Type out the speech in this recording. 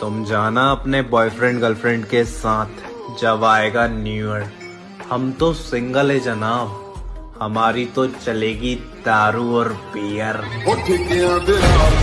तुम जाना अपने बॉयफ्रेंड गर्लफ्रेंड के साथ, जब आएगा न्यू ईयर हम तो सिंगल है जनाब। हमारी तो चलेगी दारू और बियर ਉਹ ਠੇਕਿਆਂ ਦੇ ਰਾਹ